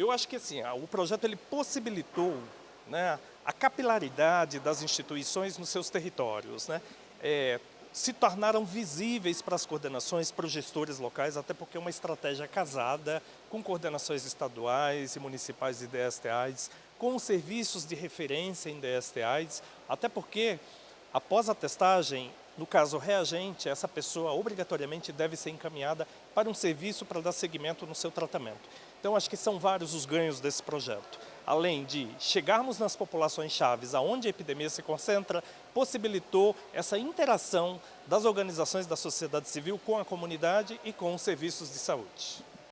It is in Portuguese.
Eu acho que assim, o projeto ele possibilitou né, a capilaridade das instituições nos seus territórios. Né? É, se tornaram visíveis para as coordenações, para os gestores locais, até porque é uma estratégia casada com coordenações estaduais e municipais de DSTAs, com serviços de referência em DSTAs, até porque após a testagem, no caso reagente, essa pessoa obrigatoriamente deve ser encaminhada para um serviço para dar seguimento no seu tratamento. Então acho que são vários os ganhos desse projeto. Além de chegarmos nas populações chaves aonde a epidemia se concentra, possibilitou essa interação das organizações da sociedade civil com a comunidade e com os serviços de saúde.